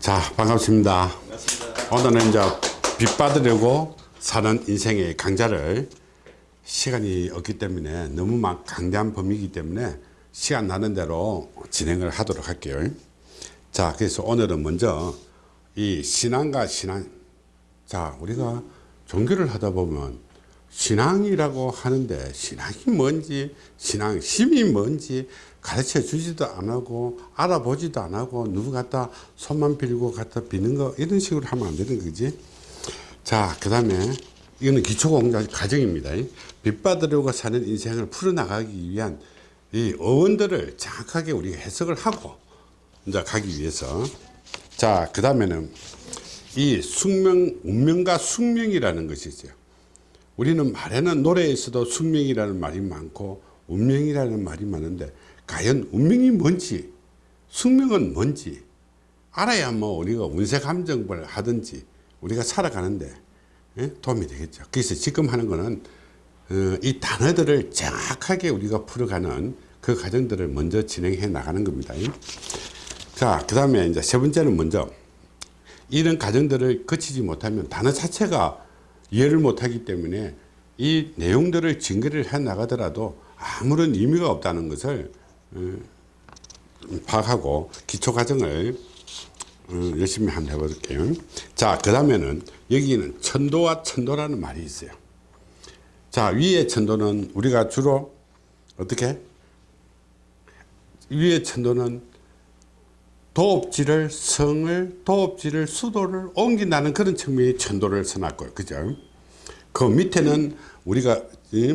자 반갑습니다. 반갑습니다. 오늘은 이제 빚 받으려고 사는 인생의 강좌를 시간이 없기 때문에 너무 막 강대한 범위이기 때문에 시간 나는 대로 진행을 하도록 할게요. 자 그래서 오늘은 먼저 이 신앙과 신앙 자 우리가 종교를 하다 보면 신앙이라고 하는데 신앙이 뭔지 신앙 힘이 뭔지 가르쳐 주지도 안 하고 알아보지도 안 하고 누구 갖다 손만 빌고 갖다 비는 거 이런 식으로 하면 안 되는 거지. 자그 다음에 이거는 기초공자 과정입니다. 빚 받으려고 사는 인생을 풀어나가기 위한 이 어원들을 정확하게 우리가 해석을 하고 이제 가기 위해서. 자그 다음에는 이 숙명 운명과 숙명이라는 것이 있어요. 우리는 말에는 노래에서도 숙명이라는 말이 많고 운명이라는 말이 많은데 과연 운명이 뭔지 숙명은 뭔지 알아야 뭐 우리가 운세 감정을 하든지 우리가 살아가는데 예? 도움이 되겠죠 그래서 지금 하는 거는 어, 이 단어들을 정확하게 우리가 풀어가는 그 과정들을 먼저 진행해 나가는 겁니다 자그 다음에 이제 세 번째는 먼저 이런 과정들을 거치지 못하면 단어 자체가 이해를 못하기 때문에 이 내용들을 증거를 해 나가더라도 아무런 의미가 없다는 것을 어, 파악하고 기초 과정을 어, 열심히 한번 해볼게요. 자, 그 다음에는 여기는 천도와 천도라는 말이 있어요. 자, 위의 천도는 우리가 주로 어떻게? 위의 천도는 도업지를 성을 도업지를 수도를 옮긴다는 그런 측면의 천도를 써놨고요. 그죠? 그 밑에는 우리가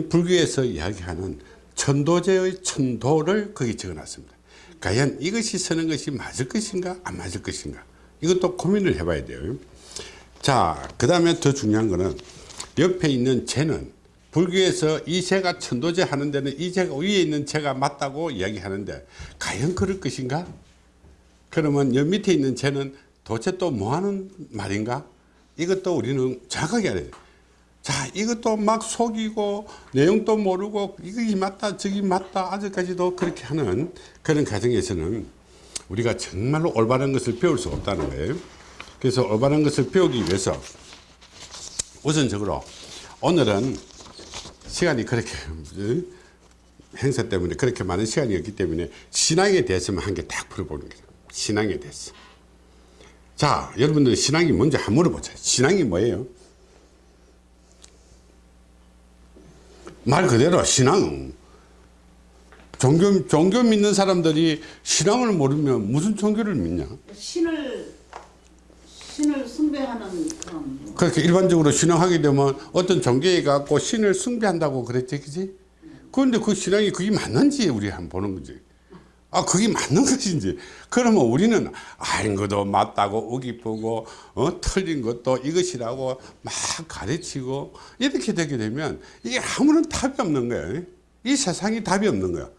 불교에서 이야기하는 천도제의 천도를 거기 적어놨습니다. 과연 이것이 쓰는 것이 맞을 것인가 안 맞을 것인가 이것도 고민을 해봐야 돼요. 자, 그 다음에 더 중요한 거는 옆에 있는 재는 불교에서 이 재가 천도제 하는 데는 이 재가 위에 있는 재가 맞다고 이야기하는데 과연 그럴 것인가? 그러면 여 밑에 있는 쟤는 도대체 또 뭐 하는 말인가? 이것도 우리는 정확하게 알아야 돼. 자, 이것도 막 속이고 내용도 모르고 이것이 맞다 저기 맞다 아직까지도 그렇게 하는 그런 과정에서는 우리가 정말로 올바른 것을 배울 수 없다는 거예요. 그래서 올바른 것을 배우기 위해서 우선적으로 오늘은 시간이 그렇게 행사 때문에 그렇게 많은 시간이 없기 때문에 신앙에 대해서만 한 개 딱 풀어보는 거예요. 신앙에 대해서. 자, 여러분들 신앙이 뭔지 한번 물어보자. 신앙이 뭐예요? 말 그대로 신앙. 종교, 종교 믿는 사람들이 신앙을 모르면 무슨 종교를 믿냐? 신을 신을 숭배하는 그런 그렇게 일반적으로 신앙하게 되면 어떤 종교에 갖고 신을 숭배한다고 그랬지, 그지? 그런데 그 신앙이 그게 맞는지 우리 한번 보는 거지. 아, 그게 맞는 것인지. 그러면 우리는 아는 것도 맞다고 우기쁘고, 어, 틀린 것도 이것이라고 막 가르치고, 이렇게 되게 되면 이게 아무런 답이 없는 거예요. 이 세상이 답이 없는 거야.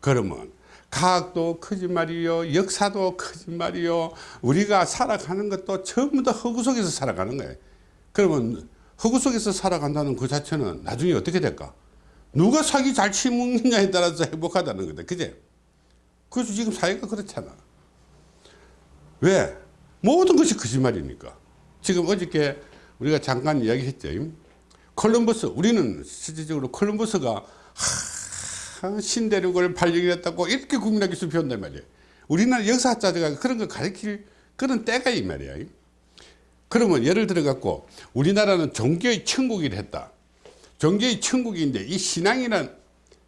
그러면 과학도 거짓말이요, 역사도 거짓말이요, 우리가 살아가는 것도 전부 다 허구 속에서 살아가는 거예요. 그러면 허구 속에서 살아간다는 그 자체는 나중에 어떻게 될까? 누가 사기 잘 치먹느냐에 따라서 행복하다는 거다. 그제? 그래서 지금 사회가 그렇잖아. 왜? 모든 것이 거짓말이니까. 지금 어저께 우리가 잠깐 이야기했죠. 콜럼버스, 우리는 실질적으로 콜럼버스가 하, 신대륙을 발견했다고 이렇게 국민학교 수 배운단 말이에요. 우리나라 역사학자들가 그런 거 가르칠 그런 때가 이 말이야. 그러면 예를 들어 갖고 우리나라는 종교의 천국이라 했다. 종교의 천국인데 이 신앙이란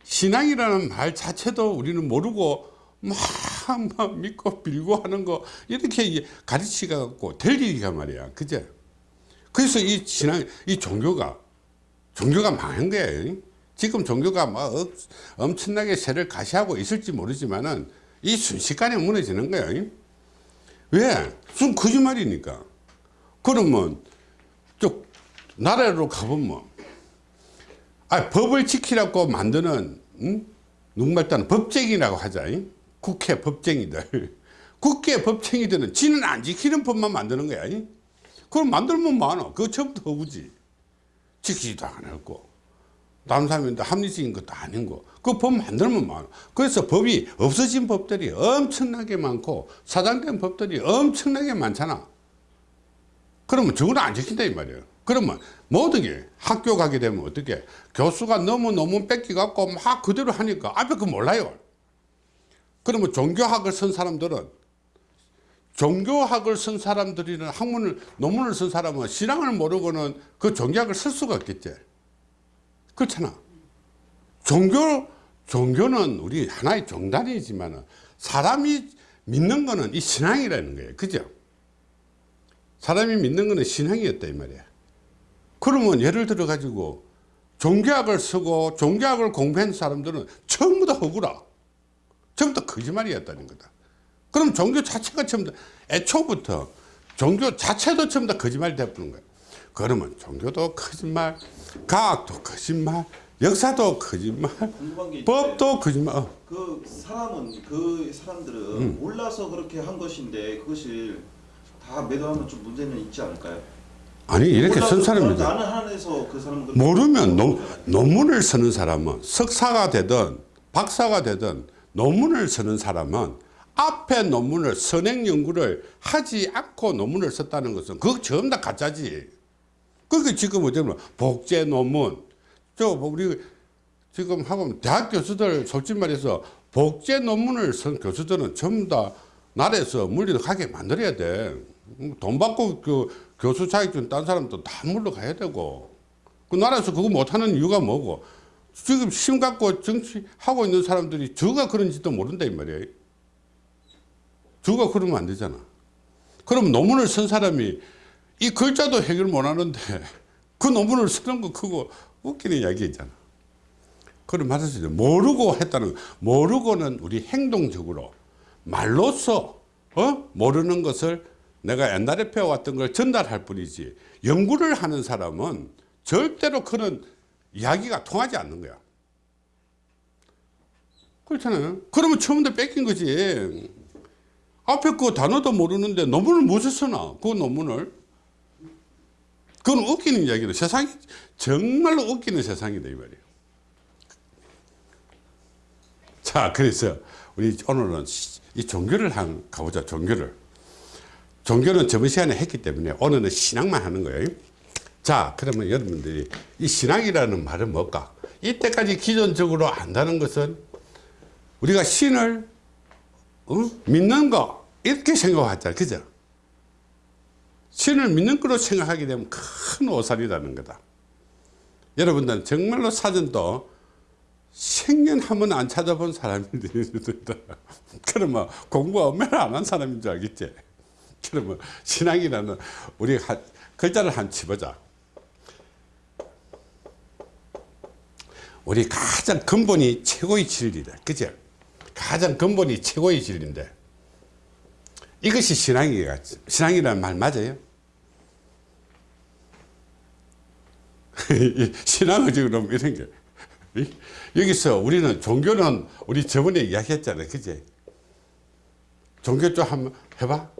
신앙이라는 말 자체도 우리는 모르고 막, 막 믿고 빌고 하는 거 이렇게 가르치가 갖고 될 일이가 말이야 그제 그래서 이 신앙 이 종교가 종교가 망한 거예요 지금 종교가 뭐 엄청나게 세를 가시하고 있을지 모르지만은 이 순식간에 무너지는 거예요 왜? 순 거짓말이니까 그러면 쭉 나라로 가보면 아 법을 지키라고 만드는 응? 누군가 일단 법쟁이라고 하자 잉? 국회 법쟁이들 국회 법쟁이들은 지는 안 지키는 법만 만드는 거야 그럼 만들면 많아 그거 처음부터 허구지 지키지도 다른 사람인데 합리적인 것도 아닌 거. 그 법 만들면 많아. 그래서 법이 없어진 법들이 엄청나게 많고 사장된 법들이 엄청나게 많잖아. 그러면 저걸 안 지킨다 이 말이에요. 그러면 모든 게 학교 가게 되면 어떻게 교수가 너무 논문 뺏기 갖고 막 그대로 하니까 앞에 그 몰라요. 그러면 종교학을 쓴 사람들은 종교학을 쓴 사람들이는 학문을 논문을 쓴 사람은 신앙을 모르고는 그 종교학을 쓸 수가 없겠지. 그렇잖아. 종교 종교는 우리 하나의 종단이지만 사람이 믿는 거는 이 신앙이라는 거예요. 그죠? 사람이 믿는 거는 신앙이었다 이 말이야. 그러면 예를 들어 가지고 종교학을 쓰고 종교학을 공부한 사람들은 전부 다 허구라. 전부 다 거짓말이었다는 거다. 그럼 종교 자체가 전부 다 애초부터 종교 자체도 전부 다 거짓말이 되어버린 거야. 그러면 종교도 거짓말, 과학도 거짓말, 역사도 거짓말, 법도 거짓말. 어. 그 사람은 그 사람들은 몰라서 그렇게 한 것인데 그것을 다 매도하면 좀 문제는 있지 않을까요? 아니 이렇게 쓴 사람이 나는 한에서 그 사람은 모르면 논, 논문을 쓰는 사람은 석사가 되든 박사가 되든 논문을 쓰는 사람은 앞에 논문을 선행 연구를 하지 않고 논문을 썼다는 것은 그거 전부 다 가짜지. 그게 지금 어쩌면 복제 논문 저 우리 지금 하고 대학 교수들 솔직히 말해서 복제 논문을 쓴 교수들은 전부 다 나라에서 물리력하게 만들어야 돼. 돈 받고 그 교수 자격증 딴 사람도 다 물러가야 되고 그 나라에서 그거 못하는 이유가 뭐고 지금 심 갖고 정치하고 있는 사람들이 저가 그런지도 모른다 이 말이에요. 저가 그러면 안 되잖아. 그럼 논문을 쓴 사람이 이 글자도 해결 못 하는데 그 논문을 쓰는 거 그거 웃기는 이야기잖아. 그런 말할 수 있죠. 모르고 했다는 거. 모르고는 우리 행동적으로 말로써 어? 모르는 것을 내가 옛날에 배워왔던 걸 전달할 뿐이지 연구를 하는 사람은 절대로 그런 이야기가 통하지 않는 거야. 그렇잖아요. 그러면 처음부터 뺏긴 거지. 앞에 그 단어도 모르는데 논문을 무엇을 쓰나? 그 논문을. 그건 웃기는 이야기다. 세상이 정말로 웃기는 세상이다 이 말이에요. 자, 그래서 우리 오늘은 이 종교를 한 가보자. 종교를. 종교는 저번 시간에 했기 때문에 오늘은 신앙만 하는 거예요. 자, 그러면 여러분들이 이 신앙이라는 말은 뭘까? 이때까지 기존적으로 안다는 것은 우리가 신을 어? 믿는 거 이렇게 생각하잖아. 그죠? 신을 믿는 거로 생각하게 되면 큰 오산이라는 거다. 여러분들은 정말로 사전도 생년 한 번 안 찾아본 사람들이 있다. 그러면 공부 얼마나 안 한 사람인 줄 알겠지? 그러면 신앙이라는 우리 한, 글자를 한 치보자. 우리 가장 근본이 최고의 진리다. 그죠? 가장 근본이 최고의 진리인데 이것이 신앙이가 신앙이라는 말 맞아요? 신앙은 지금 이런 게 이? 여기서 우리는 종교는 우리 저번에 이야기했잖아요. 그지? 종교 좀 한번 해봐.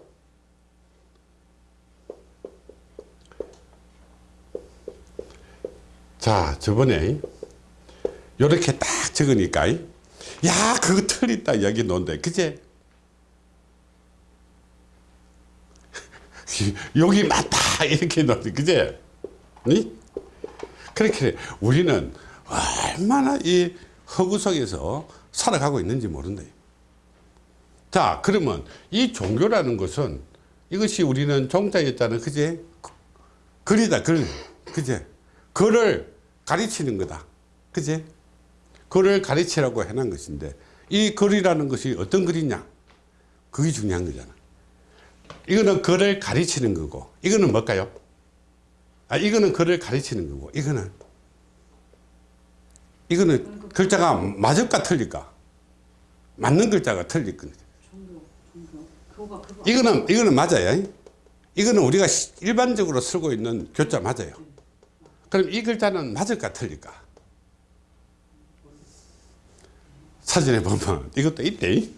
자, 저번에 이렇게 딱 적으니까 야, 그거 틀리다 이야기 논대. 그제? 여기 맞다 이렇게 논대. 그제? 니? 그렇게 우리는 얼마나 이 허구 속에서 살아가고 있는지 모른다. 자, 그러면 이 종교라는 것은 이것이 우리는 종자였잖아. 그제? 글이다, 글. 그제? 글을 가르치는 거다. 그제? 글을 가르치라고 해놓은 것인데 이 글이라는 것이 어떤 글이냐? 그게 중요한 거잖아. 이거는 글을 가르치는 거고 이거는 뭘까요? 아, 이거는 글을 가르치는 거고 이거는 이거는 글자가 맞을까 틀릴까? 맞는 글자가 틀릴 거죠. 종교, 종교. 그거가 그거. 이거는 이거는 맞아요. 이거는 우리가 시- 일반적으로 쓰고 있는 교자 맞아요. 그럼 이 글자는 맞을까 틀릴까? 사진에 보면 이것도 있대.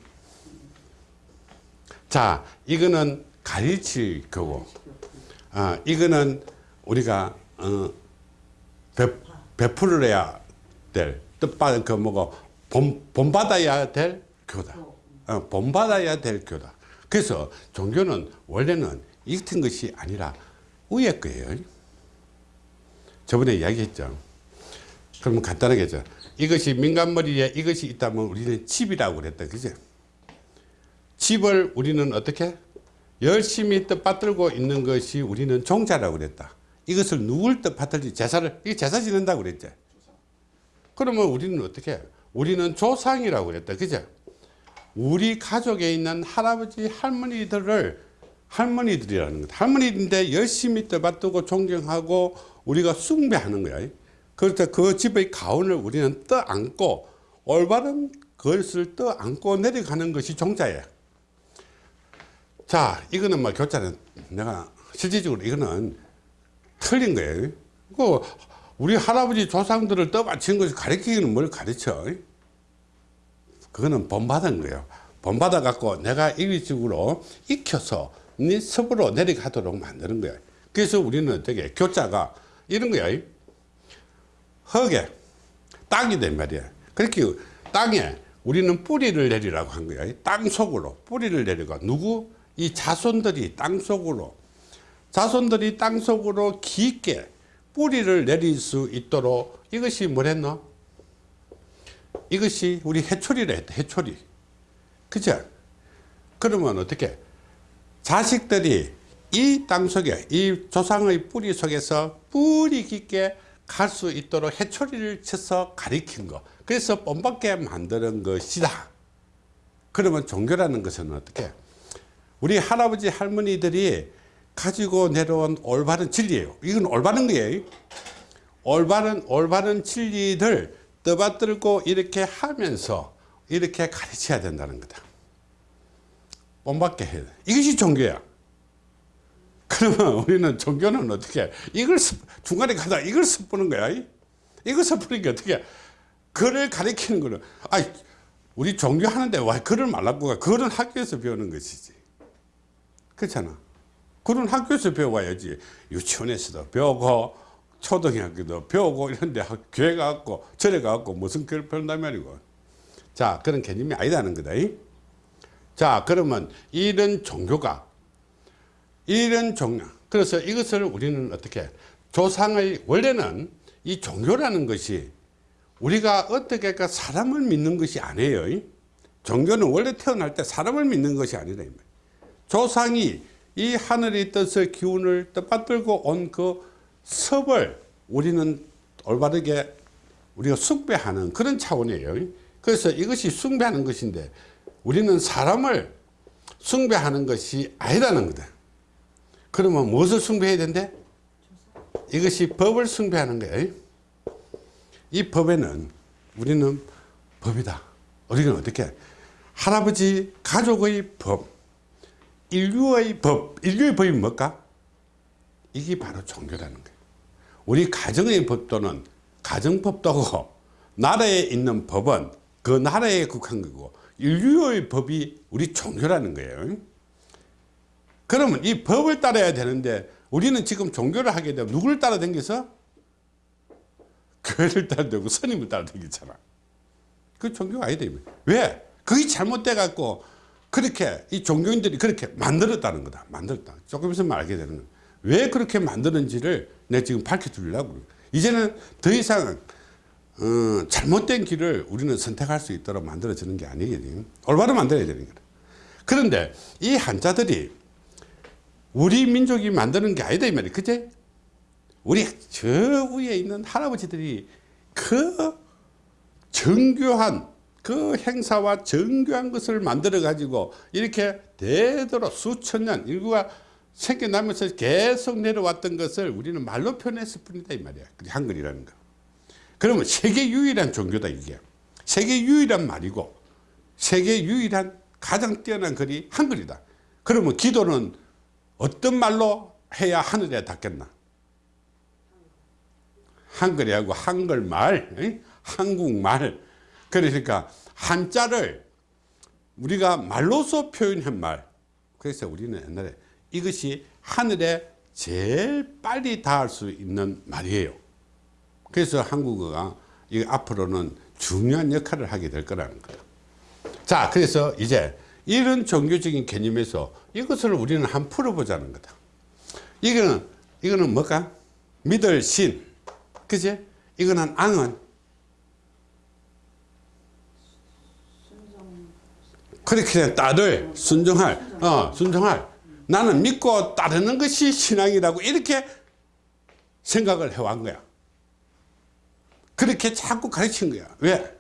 자, 이거는 가르칠 거고, 아, 이거는 우리가 어, 배, 베풀어야 될 뜻받은 그 뭐고 본, 본받아야 될 교다. 어, 본받아야 될 교다. 그래서 종교는 원래는 이 같은 것이 아니라 위의 거예요. 저번에 이야기했죠. 그러면 간단하게 죠 이것이 민간머리에 이것이 있다면 우리는 집이라고 그랬다. 그죠? 집을 우리는 어떻게? 열심히 뜻받들고 있는 것이 우리는 종자라고 그랬다. 이것을 누굴 뜻받들지 제사를, 이 제사 지낸다고 그랬죠. 그러면 우리는 어떻게? 우리는 조상이라고 그랬다. 그죠? 우리 가족에 있는 할아버지, 할머니들을 할머니들이라는 것. 할머니인데 열심히 떠받들고 존경하고 우리가 숭배하는 거야. 때그 집의 가운을 우리는 떠안고 올바른 것을 떠안고 내려가는 것이 종자예요. 자, 이거는 뭐 교자는 내가 실질적으로 이거는 틀린 거예요. 그 우리 할아버지 조상들을 떠받친 것을 가르치기는 뭘 가르쳐? 그거는 본받은 거예요. 본받아 갖고 내가 일위적으로 익혀서 네 섭으로 내려가도록 만드는 거야. 그래서 우리는 어떻게 교자가 이런 거야. 흙에 땅이 된 말이야. 그렇게 땅에 우리는 뿌리를 내리라고 한 거야. 땅 속으로 뿌리를 내려가 누구? 이 자손들이 땅 속으로 자손들이 땅 속으로 깊게 뿌리를 내릴 수 있도록 이것이 뭐랬노? 이것이 우리 해초리라 했다. 해초리. 그죠? 그러면 어떻게? 자식들이 이 땅 속에 이 조상의 뿌리 속에서 뿌리 깊게 갈 수 있도록 해초리를 쳐서 가리킨 거. 그래서 뻔받게 만드는 것이다. 그러면 종교라는 것은 어떻게? 우리 할아버지 할머니들이 가지고 내려온 올바른 진리예요. 이건 올바른 거예요. 올바른 올바른 진리들 떠받들고 이렇게 하면서 이렇게 가르쳐야 된다는 거다. 뻔받게 해야 돼. 이것이 종교야. 그러면 우리는 종교는 어떻게 이걸 습- 중간에 가다 이걸 습부는 거야. 이걸 습부니까 어떻게 그를 가리키는 거는 아 우리 종교 하는데 와 그를 말라고 가 그거는 학교에서 배우는 것이지. 그렇잖아. 그런 학교에서 배워야지. 유치원에서도 배우고 초등학교도 배우고 이런데 학- 교회 가고 절에 가고 무슨 교를 배운단 말이고. 자 그런 개념이 아니다는 거다. 이? 자 그러면 이런 종교가 이런 종교 그래서 이것을 우리는 어떻게 조상의 원래는 이 종교라는 것이 우리가 어떻게 그 사람을 믿는 것이 아니에요. 이? 종교는 원래 태어날 때 사람을 믿는 것이 말이에요. 조상이 이 하늘의 뜻의 기운을 뜻받들고 온 그 섭을 우리는 올바르게 우리가 숭배하는 그런 차원이에요. 그래서 이것이 숭배하는 것인데 우리는 사람을 숭배하는 것이 아니라는 거다. 그러면 무엇을 숭배해야 된대? 이것이 법을 숭배하는 거예요. 이 법에는 우리는 법이다. 우리는 어떻게? 할아버지 가족의 법, 인류의 법, 인류의 법이 뭘까? 이게 바로 종교라는 거예요. 우리 가정의 법도는 가정법도고 나라에 있는 법은 그 나라에 국한 거고 인류의 법이 우리 종교라는 거예요. 그러면 이 법을 따라야 되는데 우리는 지금 종교를 하게 되면 누구를 따라 댕겨서? 교회를 따라 댕기고 스님을 따라 댕기잖아. 그 종교가 아니다. 왜? 그게 잘못돼 갖고 그렇게 이 종교인들이 그렇게 만들었다는 거다. 만들었다. 조금 있으면 알게 되는 거야. 왜 그렇게 만드는지를 내가 지금. 그래. 이제는 더 이상 어, 잘못된 길을 우리는 선택할 수 있도록 만들어지는 게 아니거든요. 올바로 만들어야 되는 거다. 그런데 이 한자들이 우리 민족이 만드는 게 아니다 이 말이야. 그제? 우리 저 위에 있는 할아버지들이 그 정교한 그 행사와 정교한 것을 만들어 가지고 이렇게 되도록 수천 년 인구가 생겨나면서 계속 내려왔던 것을 우리는 말로 표현했을 뿐이다 이 말이야. 한글이라는 거. 그러면 세계 유일한 종교다 이게. 세계 유일한 말이고 세계 유일한 가장 뛰어난 글이 한글이다. 그러면 기도는 어떤 말로 해야 하늘에 닿겠나? 한글이하고 한글말, 응? 한국말. 그러니까 한자를 우리가 말로서 표현한 말. 그래서 우리는 옛날에 이것이 하늘에 제일 빨리 닿을 수 있는 말이에요. 그래서 한국어가 이 앞으로는 중요한 역할을 하게 될 거라는 거다. 자, 그래서 이제 이런 종교적인 개념에서 이것을 우리는 한번 풀어보자는 거다. 이거는, 이거는 뭘까? 믿을 신. 그지? 이거는 앙은. 그렇게 따를 순종할, 어, 순종할. 나는 믿고 따르는 것이 신앙이라고 이렇게 생각을 해왔 거야. 그렇게 자꾸 가르친 거야. 왜?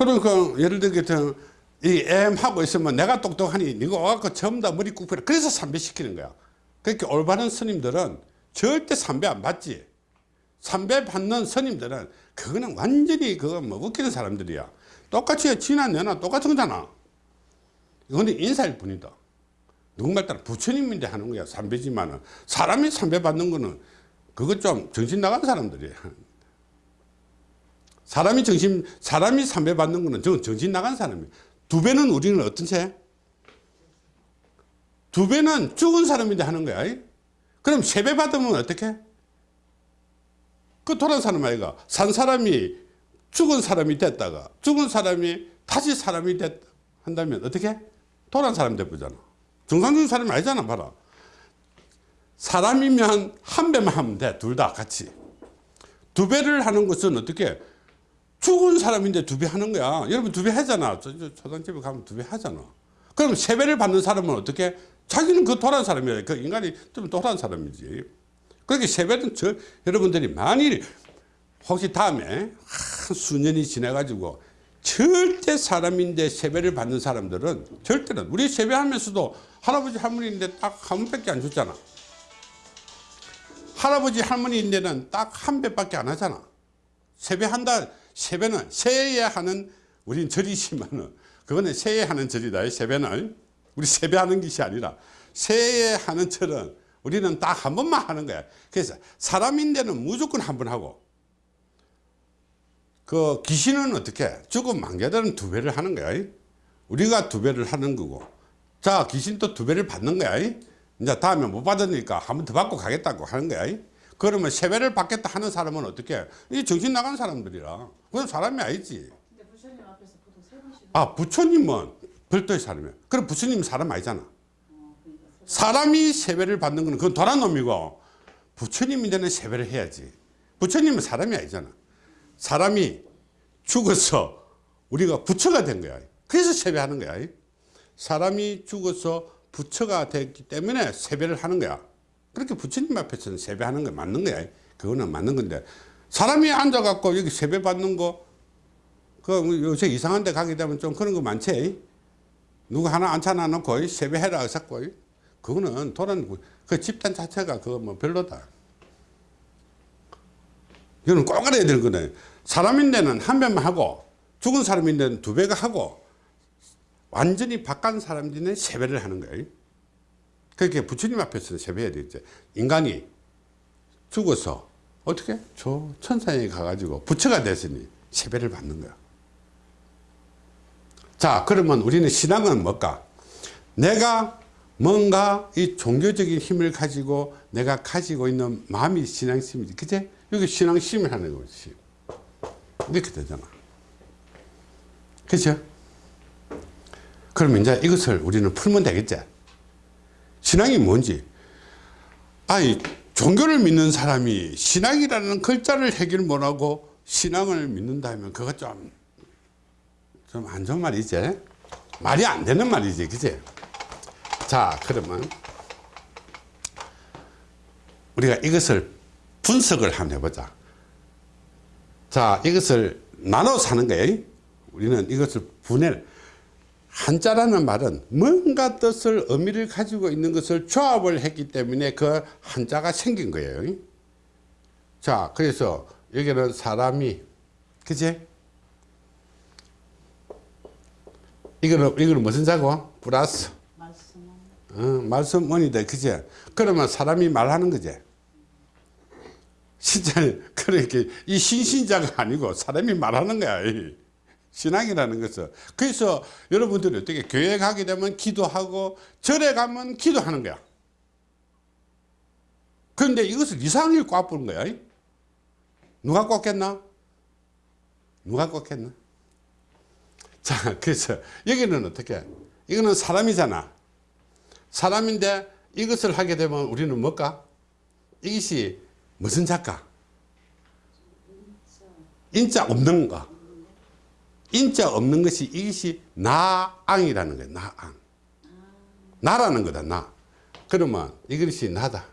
그러니까 예를 들게 이 M 하고 있으면 내가 똑똑하니 네가 와갖고 전부 다 머리 굽혀라. 그래서 삼배시키는 거야. 그렇게 올바른 스님들은 절대 삼배 안 받지. 삼배 받는 스님들은 그거는 완전히 그거 뭐 웃기는 사람들이야. 똑같이 지나 내나 똑같은 거잖아. 이거는 인사일 뿐이다. 누군가 따라 부처님인데 하는 거야. 삼배지만은 사람이 삼배 받는 거는 그거 좀 정신 나간 사람들이야. 사람이 정신 사람이 삼배 받는 거는 저 정신 나간 사람이야. 두 배는 우리는 어떤 채? 두 배는 죽은 사람인데 하는 거야. 그럼 세 배 받으면 어떻게? 그 돌아온 사람 아이가 산 사람이 죽은 사람이 됐다가 죽은 사람이 다시 사람이 됐다 한다면 어떻게? 돌아온 사람 되잖아. 정상적인 사람이 아니잖아, 봐라. 사람이면 한 배만 하면 돼. 둘 다 같이. 두 배를 하는 것은 어떻게? 죽은 사람인데 두 배 하는 거야. 여러분 두 배 하잖아. 초등집에 가면 두 배 하잖아. 그럼 세 배를 받는 사람은 어떻게? 자기는 그 돌아온 사람이야. 그 인간이 좀 돌아온 사람이지. 그렇게 세 배는 저, 여러분들이 만일 혹시 다음에 한 수년이 지나가지고 절대 사람인데 세배를 받는 사람들은 절대는 우리 세배하면서도 할아버지 할머니인데 딱한 번밖에 안 줬잖아. 할아버지 할머니인데는 딱 한 배밖에 안 하잖아. 세배한다. 세배는 세에 하는 우린 절이지만은 그거는 세에 하는 절이다. 세배는 우리 세배하는 것이 아니라 세에 하는 절은 우리는 딱 한 번만 하는 거야. 그래서 사람인데는 무조건 한 번 하고 그 귀신은 어떻게 죽은 망자들은 두 배를 하는 거야. 우리가 두 배를 하는 거고 자 귀신도 두 배를 받는 거야. 이제 다음에 못 받으니까 한 번 더 받고 가겠다고 하는 거야. 그러면 세 배를 받겠다 하는 사람은 어떻게? 이 정신 나간 사람들이라. 그건 사람이 아니지. 부처님 아 부처님은 별도의 사람이야. 그럼 부처님은 사람 아니잖아. 어, 그러니까 세 사람이 세배를 받는 거는 그건 도란 놈이고 부처님인데는 세배를 해야지. 부처님은 사람이 아니잖아. 사람이 죽어서 우리가 부처가 된 거야. 그래서 세배하는 거야. 사람이 죽어서 부처가 됐기 때문에 세배를 하는 거야. 그렇게 부처님 앞에서는 세배하는 거 맞는 거야. 그거는 맞는 건데 사람이 앉아갖고 여기 세배 받는 거, 그 요새 이상한 데 가게 되면 좀 그런 거 많지. 누구 하나 앉혀놔 놓고 세배해라 했고 그거는 도란 그 집단 자체가 그거 뭐 별로다. 이거는 꼭 알아야 될 거네. 사람인 데는 한 배만 하고 죽은 사람인 데는 두 배가 하고 완전히 바깥 사람들은 세 배를 하는 거예요. 그렇게 부처님 앞에서는 세배 해야 되겠죠. 인간이 죽어서 어떻게? 저 천상에 가가지고 부처가 됐으니 세 배를 받는 거야. 자, 그러면 우리는 신앙은 뭘까? 내가 뭔가 이 종교적인 힘을 가지고 내가 가지고 있는 마음이 신앙심이지. 그제? 여기 신앙심을 하는 거지. 이렇게 되잖아. 그죠? 그러면 이제 이것을 우리는 풀면 되겠지? 신앙이 뭔지. 아니, 종교를 믿는 사람이 신앙이라는 글자를 해결 못하고 신앙을 믿는다면 그거 좀, 좀 안 좋은 말이지? 말이 안 되는 말이지. 그지? 자, 그러면 우리가 이것을 분석을 한번 해보자. 자, 이것을 나눠서 하는 거예요. 우리는 이것을 분해를. 한자라는 말은 뭔가 뜻을 의미를 가지고 있는 것을 조합을 했기 때문에 그 한자가 생긴 거예요. 자, 그래서 여기는 사람이, 그지? 이거는, 이거는 무슨 자고? 플러스. 말씀은 어, 말씀원이다. 그지? 그러면 사람이 말하는 거지. 진짜, 그렇게, 이 신신자가 아니고 사람이 말하는 거야. 이. 신앙이라는 것은. 그래서 여러분들이 어떻게 교회 가게 되면 기도하고 절에 가면 기도하는 거야. 그런데 이것을 이상하게 꽈부는 거야. 누가 꽂겠나? 누가 꽂겠나? 자, 그래서 여기는 어떻게? 이거는 사람이잖아. 사람인데 이것을 하게 되면 우리는 뭘까? 이것이 무슨 작가? 인자 없는 거. 인자 없는 것이 이것이 나앙이라는 거야. 나앙. 나라는 거다. 나. 그러면 이것이 나다.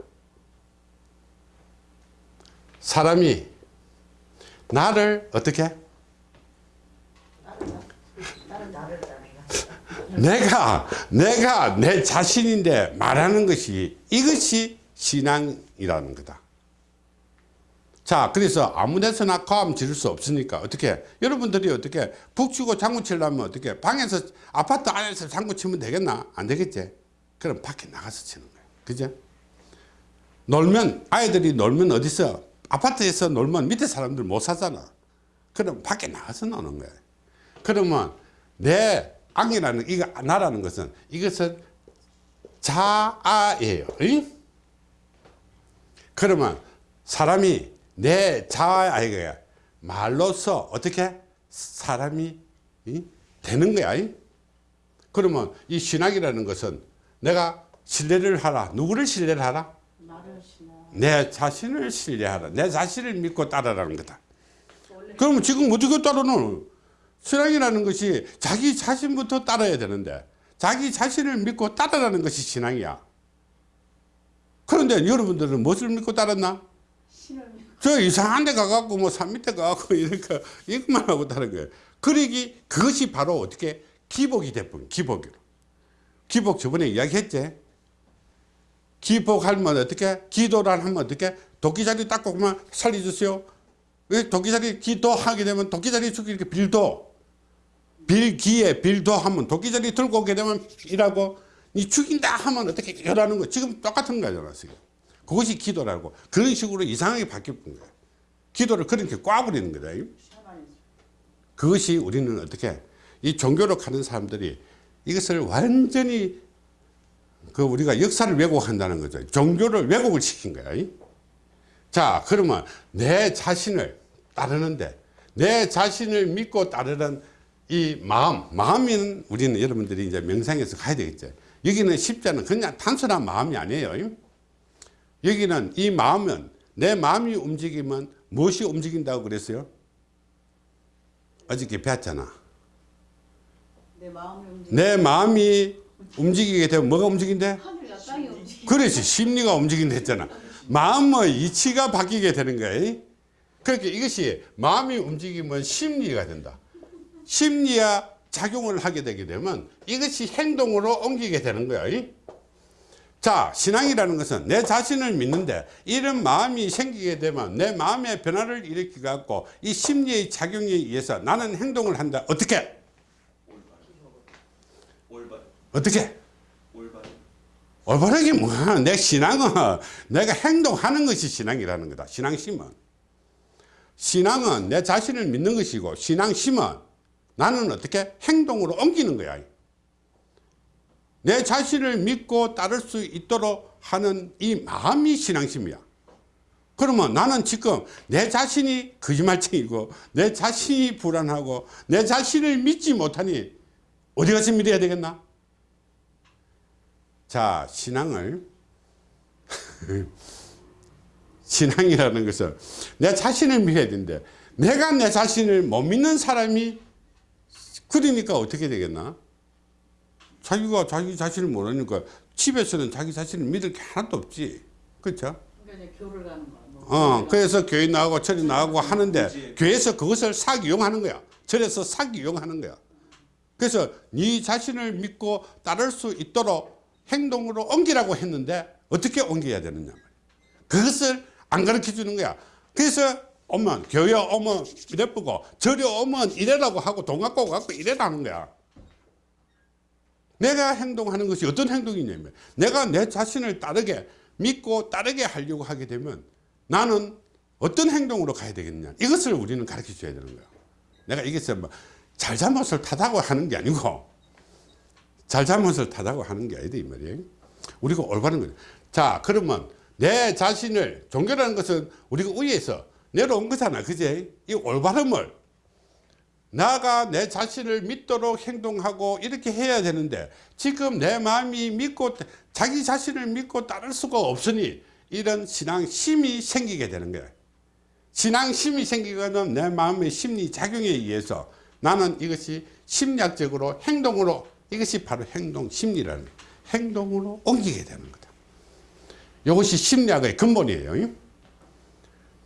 사람이 나를 어떻게? 내가 내가 내 자신인데 말하는 것이 이것이 신앙이라는 거다. 자, 그래서 아무 데서나 과음 지를 수 없으니까 어떻게 여러분들이 어떻게 북치고 장구 치려면 어떻게 방에서 아파트 안에서 장구 치면 되겠나? 안 되겠지? 그럼 밖에 나가서 치는 거야. 그죠? 놀면 아이들이 놀면 어디서 아파트에서 놀면 밑에 사람들 못 사잖아. 그럼 밖에 나가서 노는 거야. 그러면 내 악이라는 이거 나라는 것은 이것은 자아예요. 응? 그러면 사람이 내 자아가 말로서 어떻게 사람이 응? 되는 거야. 응? 그러면 이 신학이라는 것은 내가 신뢰를 하라. 누구를 신뢰를 하라? 나를 신나. 내 자신을 신뢰하라. 내 자신을 믿고 따라라는 거다. 그러면 지금 어떻게 따르노? 신앙이라는 것이 자기 자신부터 따라야 되는데 자기 자신을 믿고 따라라는 것이 신앙이야. 그런데 여러분들은 무엇을 믿고 따랐나? 신을 저 이상한 데 가갖고 뭐 산 밑에 가갖고 이렇게 이것만 하고 따른 거예요. 그러기 그것이 바로 어떻게 기복이 돼버린 기복이로. 기복 저번에 이야기했지. 기복하면 어떻게 기도를 하면 어떻게 도끼자리 닦고 그만 살려주세요. 왜 도끼자리 기도하게 되면 도끼자리 죽이 이렇게 빌도 빌기에 빌도 하면 도끼자리 들고 오게 되면 일하고 이 죽인다 하면 어떻게 열하는 거 지금 똑같은 거잖아 지금. 그것이 기도라고 그런 식으로 이상하게 바뀌는 거예요. 기도를 그렇게 꽈버리는 거다. 그것이 우리는 어떻게 이 종교로 가는 사람들이 이것을 완전히 그 우리가 역사를 왜곡한다는 거죠. 종교를 왜곡을 시킨 거야. 자, 그러면 내 자신을 따르는데 내 자신을 믿고 따르는 이 마음, 마음은 우리는 여러분들이 이제 명상에서 가야 되겠죠. 여기는 십자는 그냥 단순한 마음이 아니에요. 여기는 이 마음은 내 마음이 움직이면 무엇이 움직인다고 그랬어요? 어저께 배웠잖아. 내 마음이 움직이. 내 마음이 움직이게 되면 뭐가 움직인대? 그렇지 심리가 움직인다 했잖아 마음의 이치가 바뀌게 되는 거야 그렇게 이것이 마음이 움직이면 심리가 된다 심리와 작용을 하게 되게 되면 이것이 행동으로 옮기게 되는 거야 자 신앙이라는 것은 내 자신을 믿는데 이런 마음이 생기게 되면 내 마음의 변화를 일으키 갖고 이 심리의 작용에 의해서 나는 행동을 한다 어떻게 올바른 어떻게 올바른 올바르게 뭐야? 내 신앙은 내가 행동하는 것이 신앙이라는 거다. 신앙심은. 신앙은 내 자신을 믿는 것이고 신앙심은 나는 어떻게 행동으로 옮기는 거야. 내 자신을 믿고 따를 수 있도록 하는 이 마음이 신앙심이야. 그러면 나는 지금 내 자신이 거짓말쟁이고 내 자신이 불안하고 내 자신을 믿지 못하니 어디 가서 믿어야 되겠나? 자, 신앙을 신앙이라는 것은 내 자신을 믿어야 되는데 내가 내 자신을 못 믿는 사람이 그러니까 어떻게 되겠나? 자기가 자기 자신을 모르니까 집에서는 자기 자신을 믿을 게 하나도 없지. 그렇죠? 그러니까. 뭐. 어, 그래서 교회 나가고 절에 나가고 하는데 교회에서 그것을 사기 이용하는 거야. 절에서 사기 이용하는 거야. 그래서 네 자신을 믿고 따를 수 있도록 행동으로 옮기라고 했는데 어떻게 옮겨야 되느냐. 그것을 안 가르쳐 주는 거야. 그래서 오면 교회 오면 이래보고 절에 오면 이래라고 하고 돈 갖고 갖고 이래라는 거야. 내가 행동하는 것이 어떤 행동이냐면 내가 내 자신을 따르게 믿고 따르게 하려고 하게 되면 나는 어떤 행동으로 가야 되겠냐. 이것을 우리는 가르쳐 줘야 되는 거야 내가 이것을 뭐 잘잘못을 타다고 하는 게 아니고 잘잘못을 타다고 하는 게 아니다 이 말이에요. 우리가 올바른 거죠 자 그러면 내 자신을 종교라는 것은 우리가 위에서 내려온 거잖아. 그제? 이 올바름을 나가 내 자신을 믿도록 행동하고 이렇게 해야 되는데 지금 내 마음이 믿고 자기 자신을 믿고 따를 수가 없으니 이런 신앙심이 생기게 되는 거야. 신앙심이 생기거든 내 마음의 심리 작용에 의해서 나는 이것이 심리학적으로 행동으로 이것이 바로 행동 심리라는 거야. 행동으로 옮기게 되는 거다. 이것이 심리학의 근본이에요.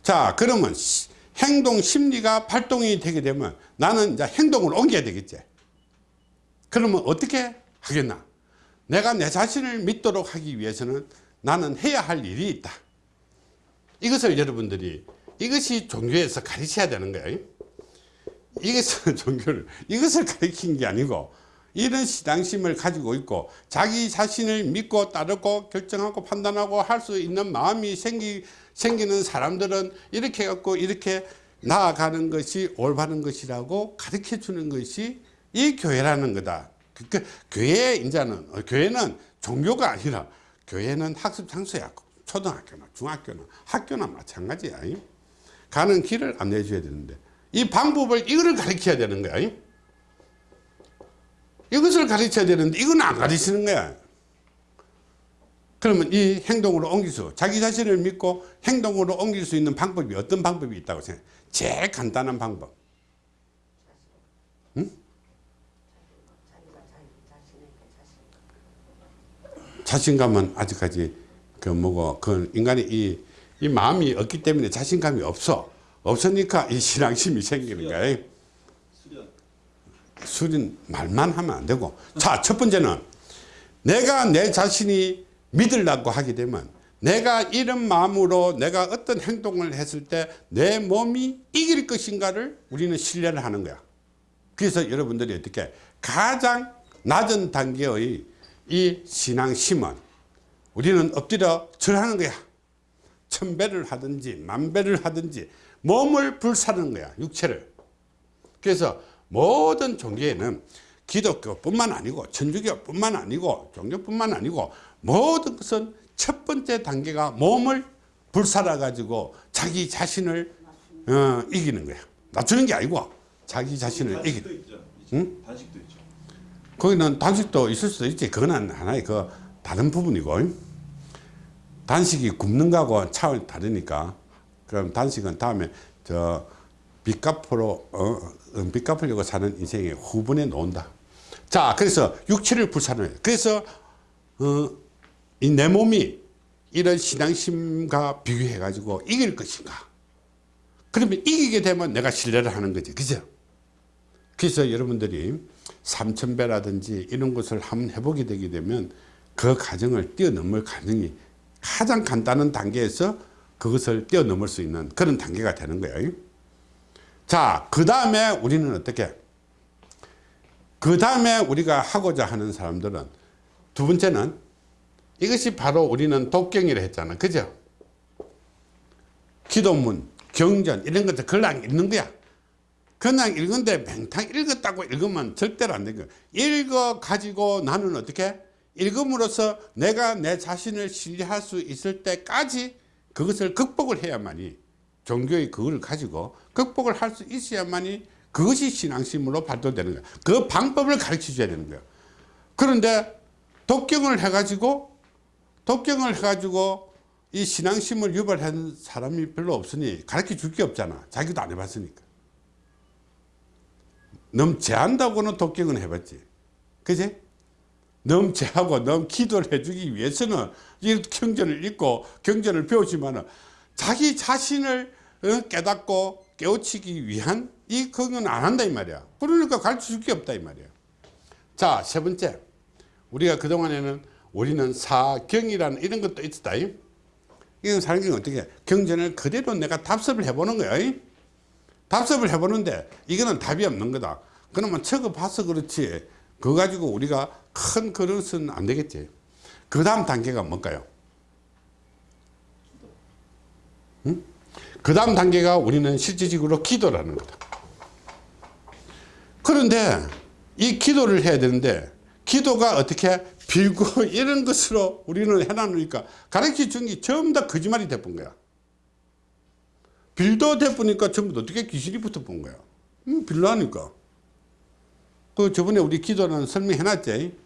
자 그러면 시- 행동 심리가 발동이 되게 되면 나는 이제 행동을 옮겨야 되겠지. 그러면 어떻게 하겠나? 내가 내 자신을 믿도록 하기 위해서는 나는 해야 할 일이 있다. 이것을 여러분들이 이것이 종교에서 가르쳐야 되는 거예요 이것은 종교를 이것을 가르친 게 아니고 이런 신앙심을 가지고 있고 자기 자신을 믿고 따르고 결정하고 판단하고 할 수 있는 마음이 생기, 생기는 사람들은 이렇게 갖고 이렇게 나아가는 것이 올바른 것이라고 가르쳐 주는 것이 이 교회라는 거다. 그, 그, 교회 이제는 어, 교회는 종교가 아니라 교회는 학습 장소야. 초등학교나 중학교나 학교나 마찬가지야. 가는 길을 안내해 줘야 되는데 이 방법을 이거를 가르쳐야 되는 거야. 이것을 가르쳐야 되는데 이건 안 가르치는 거야. 그러면 이 행동으로 옮길 수, 자기 자신을 믿고 행동으로 옮길 수 있는 방법이 어떤 방법이 있다고 생각해? 제일 간단한 방법. 자신감은 아직까지 그 뭐고 그 인간이 이, 이 마음이 없기 때문에 자신감이 없어. 없으니까 이 신앙심이 생기는 거야. 수련. 말만 하면 안 되고 자 첫 번째는 내가 내 자신이 믿으려고 하게 되면 내가 이런 마음으로 내가 어떤 행동을 했을 때 내 몸이 이길 것인가를 우리는 신뢰를 하는 거야. 그래서 여러분들이 어떻게 가장 낮은 단계의 이 신앙심은 우리는 엎드려 절하는 거야. 천배를 하든지 만배를 하든지 몸을 불사르는 거야 육체를. 그래서 모든 종교에는 기독교뿐만 아니고 천주교뿐만 아니고 종교뿐만 아니고 모든 것은 첫 번째 단계가 몸을 불살아 가지고 자기 자신을 어, 이기는 거야 낮추는 게 아니고 자기 자신을 이기 단식도 있죠. 응? 단식도 있죠. 거기는 단식도 있을 수도 있지 그건 하나의 그 다른 부분이고 단식이 굶는 거하고 차원이 다르니까 그럼 단식은 다음에 저 빚 갚으로 어, 어, 빚 갚으려고 사는 인생의 후분에 놓는다 자 그래서 육체를 불사는 그래서 어, 이 내 몸이 이런 신앙심과 비교해 가지고 이길 것인가 그러면 이기게 되면 내가 신뢰를 하는 거지 그죠 그래서 여러분들이 삼천배라든지 이런 것을 한번 해보게 되게 되면 그 과정을 뛰어넘을 과정이 가장 간단한 단계에서 그것을 뛰어넘을 수 있는 그런 단계가 되는 거예요. 자, 그 다음에 우리는 어떻게? 그 다음에 우리가 하고자 하는 사람들은 두 번째는 이것이 바로 우리는 독경이라 했잖아. 그죠? 기도문, 경전 이런 것들 그냥 읽는 거야. 그냥 읽은데 맹탕 읽었다고 읽으면 절대로 안 되고 읽어 가지고 나는 어떻게 읽음으로써 내가 내 자신을 신뢰할 수 있을 때까지 그것을 극복을 해야만이 종교의 그걸 가지고 극복을 할 수 있어야만이 그것이 신앙심으로 발도되는 거야 그 방법을 가르쳐 줘야 되는 거야 그런데 독경을 해가지고 독경을 해가지고 이 신앙심을 유발하는 사람이 별로 없으니 가르쳐 줄 게 없잖아 자기도 안 해봤으니까 넘제한다고는 독경은 해봤지. 그지? 넘제하고 넘 기도를 해주기 위해서는 이 경전을 읽고 경전을 배우지만 자기 자신을 어, 깨닫고 깨우치기 위한 이 그건 안 한다 이 말이야. 그러니까 가르쳐 줄 게 없다 이 말이야. 자, 세 번째. 우리가 그동안에는 우리는 사경이라는 이런 것도 있었다. 이. 이건 게 어떻게 해? 경전을 그대로 내가 답습을 해보는 거야. 이. 답습을 해보는데 이거는 답이 없는 거다. 그러면 적어봐서 그렇지. 그거 가지고 우리가 큰 그릇은 안 되겠지. 그 다음 단계가 뭘까요? 응? 그 다음 단계가 우리는 실질적으로 기도라는 거다. 그런데 이 기도를 해야 되는데 기도가 어떻게 빌고 이런 것으로 우리는 해놔놓으니까 가르쳐 준게 전부 다 거짓말이 돼본 거야. 빌더 돼보니까 전부 다 어떻게 귀신이 붙어본 거야. 음, 빌더하니까. 그 저번에 우리 기도는 설명해놨지.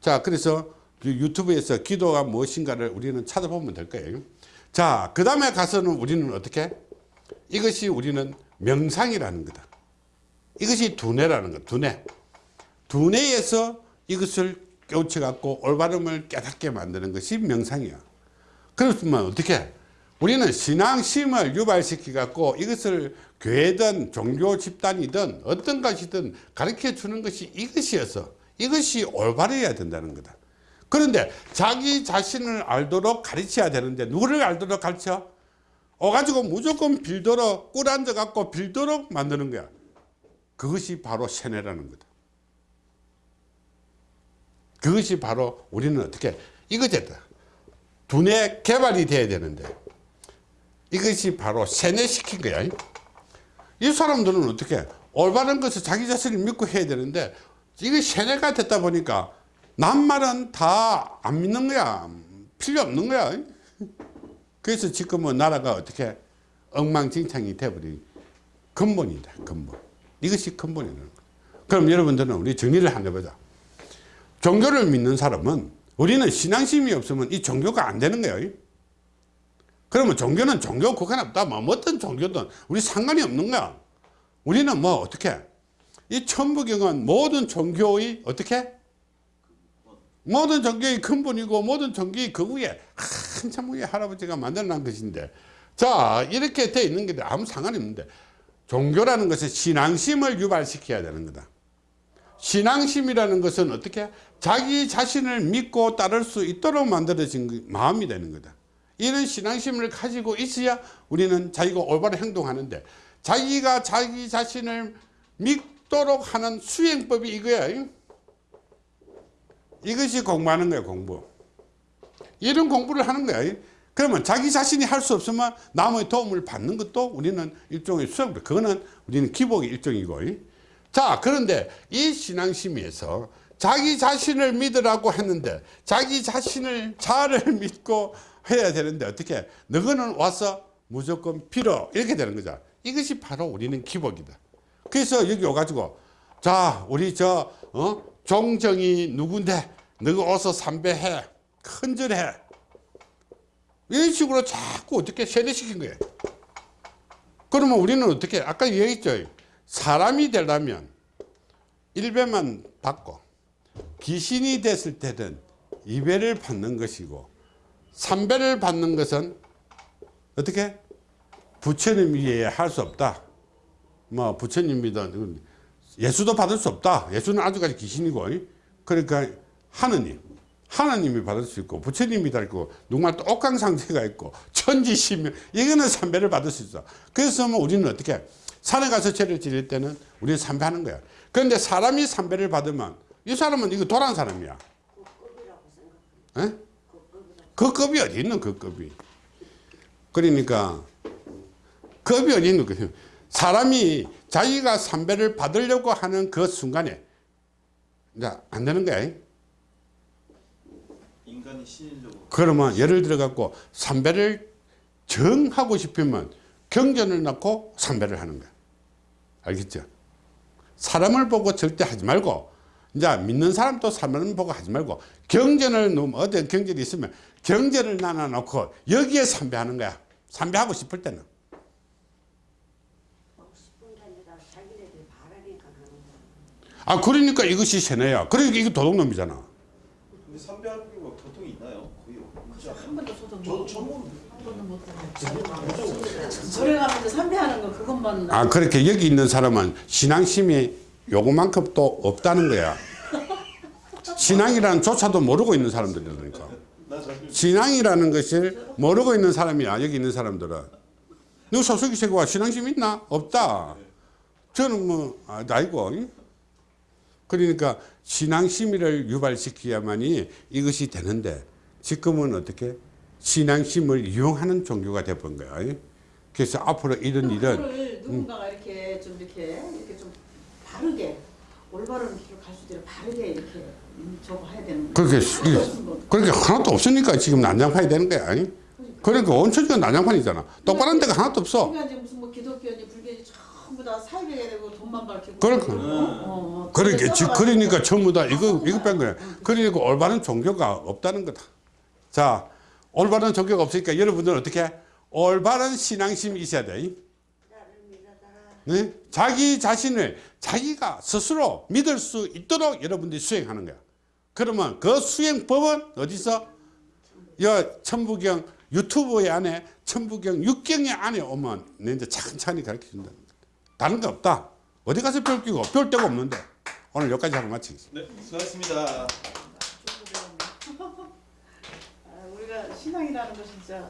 자, 그래서 그 유튜브에서 기도가 무엇인가를 우리는 찾아보면 될 거예요. 자, 그 다음에 가서는 우리는 어떻게? 이것이 우리는 명상이라는 거다. 이것이 두뇌라는 거, 두뇌. 두뇌에서 이것을 깨우쳐 갖고 올바름을 깨닫게 만드는 것이 명상이야. 그렇지만 어떻게? 우리는 신앙심을 유발시켜 갖고 이것을 교회든 종교 집단이든 어떤 것이든 가르쳐 주는 것이 이것이어서 이것이 올바르야 된다는 거다. 그런데 자기 자신을 알도록 가르쳐야 되는데 누구를 알도록 가르쳐? 오가지고 무조건 빌도록 꿀 앉아 갖고 빌도록 만드는 거야. 그것이 바로 세뇌라는 거다. 그것이 바로 우리는 어떻게 이거제다. 두뇌 개발이 돼야 되는데 이것이 바로 세뇌시킨 거야. 이 사람들은 어떻게 올바른 것을 자기 자신을 믿고 해야 되는데 이게 세뇌가 됐다 보니까 남 말은 다 안 믿는 거야. 필요 없는 거야. 그래서 지금은 나라가 어떻게 엉망진창이 돼버린 근본이다. 근본. 이것이 근본이라는 거야. 그럼 여러분들은 우리 정리를 한번 해보자. 종교를 믿는 사람은 우리는 신앙심이 없으면 이 종교가 안 되는 거예요. 그러면 종교는 종교 국한 없다. 뭐 어떤 종교든 우리 상관이 없는 거야. 우리는 뭐 어떻게? 이 천부경은 모든 종교의 어떻게? 모든 종교의 근본이고 모든 종교의 그 위에 한참 위에 할아버지가 만들어놓은 것인데 자 이렇게 돼 있는 게 아무 상관이 없는데 종교라는 것은 신앙심을 유발시켜야 되는 거다. 신앙심이라는 것은 어떻게 자기 자신을 믿고 따를 수 있도록 만들어진 그 마음이 되는 거다. 이런 신앙심을 가지고 있어야 우리는 자기가 올바른 행동하는데 자기가 자기 자신을 믿도록 하는 수행법이 이거야. 이것이 공부하는 거야 공부. 이런 공부를 하는 거야. 그러면 자기 자신이 할 수 없으면 남의 도움을 받는 것도 우리는 일종의 수업. 그거는 우리는 기복의 일종이고. 자 그런데 이 신앙심에서 자기 자신을 믿으라고 했는데 자기 자신을 자를 믿고 해야 되는데 어떻게 너희는 와서 무조건 필요 이렇게 되는 거죠. 이것이 바로 우리는 기복이다. 그래서 여기 와가지고 자 우리 저 어? 종정이 누군데? 너희 어서 삼배해. 큰절해. 이런 식으로 자꾸 어떻게 세뇌시킨 거예요. 그러면 우리는 어떻게 아까 얘기했죠 사람이 되려면 일배만 받고 귀신이 됐을 때는 이배를 받는 것이고 삼배를 받는 것은 어떻게? 부처님 위에 할 수 없다. 뭐 부처님 믿은 예수도 받을 수 없다. 예수는 아직까지 귀신이고 그러니까 하느님 하나님이 받을 수 있고 부처님이 다 있고 누구말 또 옥강상제가 있고 천지시면 이거는 삼배를 받을 수 있어. 그래서 뭐 우리는 어떻게 산에 가서 죄를 지릴 때는 우리는 삼배하는 거야. 그런데 사람이 삼배를 받으면 이 사람은 이거 도란 사람이야. 에? 그 급이 어디 있는 그 급이? 그러니까 급이 어디 있는 거예요 사람이 자기가 삼배를 받으려고 하는 그 순간에 이제 안 되는 거야. 인간이 신인적으로. 그러면 예를 들어 갖고 삼배를 정하고 싶으면 경전을 넣고 삼배를 하는 거야 알겠죠 사람을 보고 절대 하지 말고 이제 믿는 사람도 사람을 보고 하지 말고 경전을 놓으면 어떤 경전이 있으면 경전을 나눠 놓고 여기에 삼배하는 거야 삼배하고 싶을 때는. 아 그러니까 이것이 세뇌야 그러니까 이게 도둑놈이잖아 근데 삼배하는 게뭐 보통이 있나요? 거의 않아요? 한 번도 저도 저못 처음. 절에 가면서 삼배하는 거 그것만 아 그렇게 여기 있는 사람은 신앙심이 요거만큼 또 없다는 거야. 신앙이라는 조차도 모르고 있는 사람들이니까. 나 잘. 신앙이라는 것을 모르고 있는 사람이야 여기 있는 사람들은. 너 소속이 세고가 신앙심 있나? 없다. 저는 뭐 아, 나이고. 그러니까 신앙심을 유발시켜야만이 이것이 되는데 지금은 어떻게 신앙심을 이용하는 종교가 돼본 거야 그래서 앞으로 이런 일은 그거를 누군가가 이렇게 좀 이렇게 이렇게 좀 바르게 올바른 길을 갈수 있도록 바르게 이렇게 음, 저거 해야 되는 거예요. 그렇게 이- 그렇게 하나도 없으니까 지금 난장판이 되는 거야 그러니까 원천적인 난장판이잖아. 똑바른 데가 하나도 없어. 그러니까 이제 무슨 뭐 기독교니 불교니 전부 다 사회가 되고 돈만 밝히고 그러니까. 어, 어. 그러니까. 그러니까 전부 다 이거 이거 뺀 거야. 그러니까 올바른 종교가 없다는 거다. 자, 올바른 종교가 없으니까 여러분들은 어떻게 해? 올바른 신앙심이 있어야 돼. 네? 자기 자신을 자기가 스스로 믿을 수 있도록 여러분들이 수행하는 거야. 그러면 그 수행법은 어디서? 여 천부경 유튜브에 안에 천부경 육경의 안에 오면 내 이제 차근차근히 가르쳐 준다. 다른 거 없다. 어디 가서 배울 끼고 배울 데가 없는데 오늘 여기까지 하고 마치겠습니다. 네, 수고하셨습니다. 아, 우리가 신앙이라는 거 진짜